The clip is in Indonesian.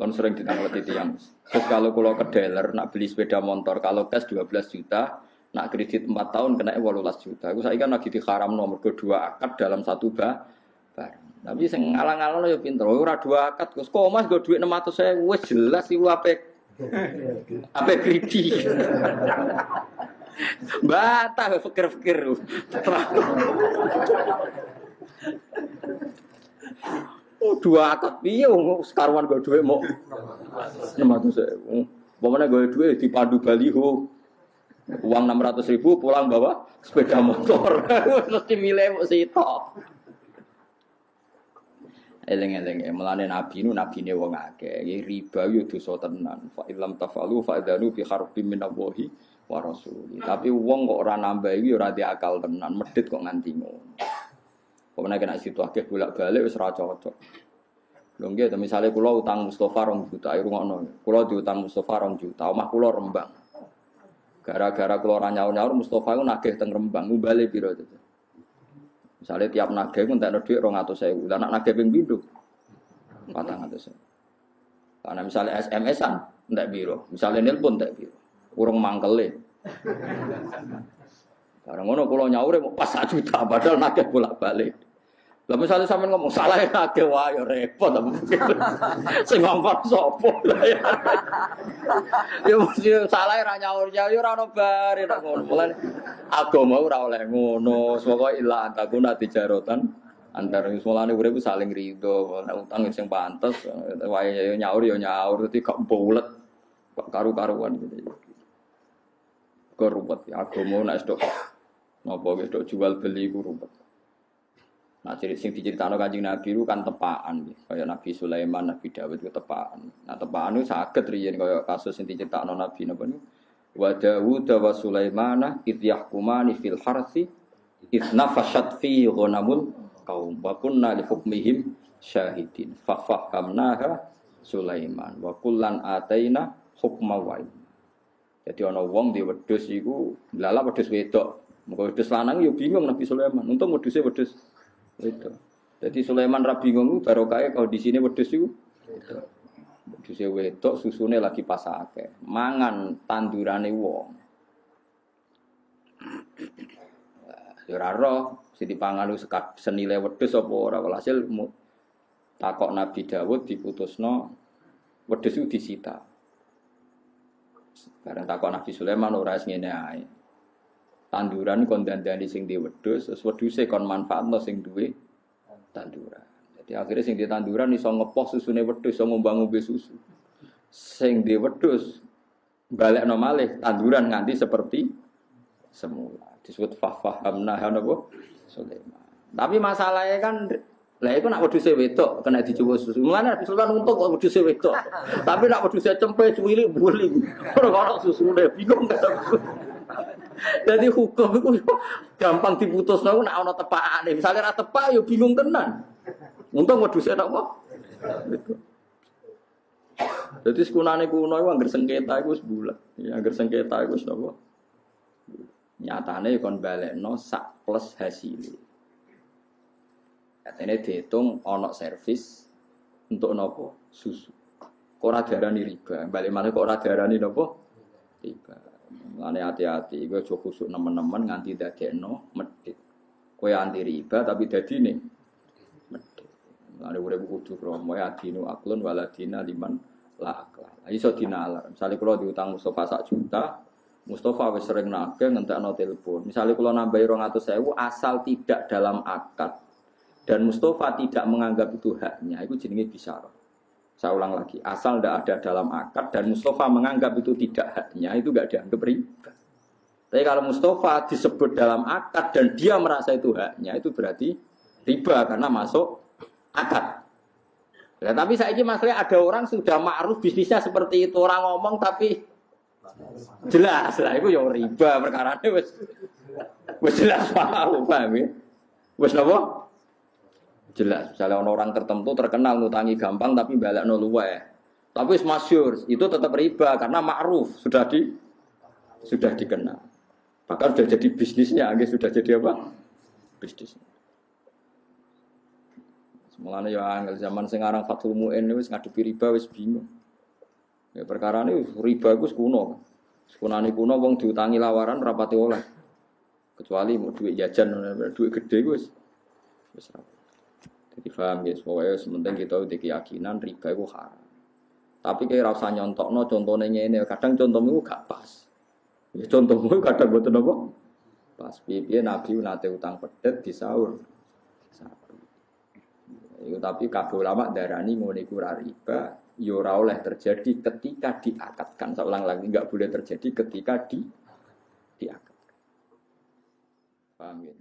Kan sering ditanglet yang. Terus kalau kalau ke dealer nak beli sepeda motor kalau cash 12 juta, nak kredit 4 tahun kena 18 juta. Aku saya kan lagi diharam nomor kedua akad dalam satu ba barang. Tapi sing ngalang-alang ya pinter. Ora dua akad, Gus. Kok Mas go duit 600 saya wis jelas iku ape ape kredi. Bata fikir-fikir. Oh dua akad piye sekaruan gue duit mau enam ratus ribu. Pokoknya gue duit di pandu baliho uang enam ratus ribu pulang bawa sepeda motor mesti milih mau sitok. Eleng eleng ya melane nabi nu nabi ne wong akeh riba yo dosa tenan fa ilam tafalu fa adzanu fi harbin min Allahi wa rasuli. Tapi wong kok ora nambah iki ora akal tenan medit kok nganti ngono. Pokoknya kena situ akeh bolak-balik wis ora cocok. Lho nggih, misale kula utang Mustofa rong juta, ayo rungokno. Kula diutang Mustofa rong juta, omah kula Rembang. Gara-gara kula ora nyaur-nyaur Mustofa iku nagih teng Rembang, ngumbale piro itu. Misalnya tiap nagih ku entek dhuwit 200.000. Lah nek nagih ping pindho 400.000. Karena misalnya SMS-an entek piro, misalnya nelpon entek piro. Urung mangkele. Barang ngono kula nyaure pas 1 juta padahal nagih bolak-balik. Lah misalnya sampe ngomong salah ya akeh wae ya repot apa Sing ngomong sapa ya. Ya mesti salah ra nyaur ya ora ono bare nek ngono. Mulane agama ora oleh ngono. Pokoke ila antakuna tijarotan antar mulane urip saling rido. Nek utang sing pantes wae ya nyaur ya nyaur dadi gak bulet. Karu-karuan gitu. Kok ruwet ya agama nek stok napa wis jual beli ku ruwet. Nah, ciri sing diceritakan kanjeng Nabi itu kan tepaan, kayak Nabi Sulaiman, Nabi Dawud itu tepaan. Nah, tepaan itu sakit riyen kayak kasus yang diceritakan Nabi Nabi itu. Wa Dawud wa Sulaiman id yahkumani fil harsi id nafashat fi ghanamul qaum wa kunna li hukmihim syahidin fa fahamnaha Sulaiman wa kullan ataina hukma wa Jadi ana wong di wedhus iku lala wedhus wedok. Muga wedhus lanang yo bingung Nabi Sulaiman. Untung wedhuse wedhus itu. Jadi Sulaiman Rabi ngono barokah kalau di sini wedhus itu. Wedhus wedok susune lagi pasake. Mangan tandurane wong. Ya ora roh sing dipangan senile wedhus apa ora walhasil takok Nabi Dawud diputusno wedhus itu disita. Bareng takok Nabi Sulaiman ora ngene ae tanduran kon dandani sing di wedhus, terus wedhuse kon manfaatno sing duwe tanduran. Jadi akhirnya sing di tanduran iso ngepoh susune wedhus, iso ngombang-ngombe susu. Sing di wedhus balekno malih tanduran nganti seperti semula. Disebut fahamna napa Sulaiman. Tapi masalahnya kan lah itu nak wedhus wedok kena dicoba susu. Mulane Sulaiman untuk kok wedhus wedok. Tapi nak wedhus cempe cuwili buli. Ora ono susune bingung jadi hukum itu gampang diputus nang nek ana tepakane. Misale ra tepak ya bingung tenan. Untung wedhuse napa? Jadi sekunane kuno iku anggar sengketa iku wis bulat. Ya anggar sengketa iku wis napa? Nyatane kon balekno sak plus hasil. Katanya dihitung ono servis untuk nopo susu. Kok ora riba? Balik mana kok ora nopo? Riba. Mane hati-hati, gue coba khusuk nemen-nemen nganti no medit. Kue anti riba tapi dadi nih medit. Mane urip kudu kromo ya dinu aklun waladina liman la akla. Iso dinalar. Misalnya kalau diutang Mustafa sak juta, Mustafa wis sering nagih ngentekno telepon. Misalnya kalau nambahi sewu asal tidak dalam akad dan Mustafa tidak menganggap itu haknya, itu jenenge bisyarah. Saya ulang lagi, asal tidak ada dalam akad dan Mustafa menganggap itu tidak haknya, itu nggak dianggap riba. Tapi kalau Mustafa disebut dalam akad dan dia merasa itu haknya, itu berarti riba karena masuk akad. Ya, tapi saya ini masalahnya ada orang sudah ma'ruf bisnisnya seperti itu orang ngomong tapi jelas lah itu yang riba perkara ini wes jelas paham paham ya wes nopo Jelas, misalnya orang tertentu terkenal ngutangi gampang tapi balik no luwe. Tapi masyur itu tetap riba karena ma'ruf sudah di sudah dikenal. Bahkan sudah jadi bisnisnya, sudah jadi apa? Bisnis. Mulane ya angel zaman sing aran Fathul Muin wis ngadepi riba wis bingung. Ya perkara ini riba iku kuno. Sekunane kuno wong diutangi lawaran rapati oleh. Kecuali mau duit jajan, duit gede wis wis Jadi paham ya, pokoknya sementing kita udah keyakinan riba itu haram. Tapi kayak rasa nyontok no contohnya ini, kadang contohmu gak pas. Ya contohmu kadang buat apa? Pas pipi Nabi nate utang pedet di sahur. Itu tapi kabeh ulama darani ngene iku riba, ya ora oleh terjadi ketika diakatkan. Saya ulang lagi enggak boleh terjadi ketika di diakatkan. Paham ya?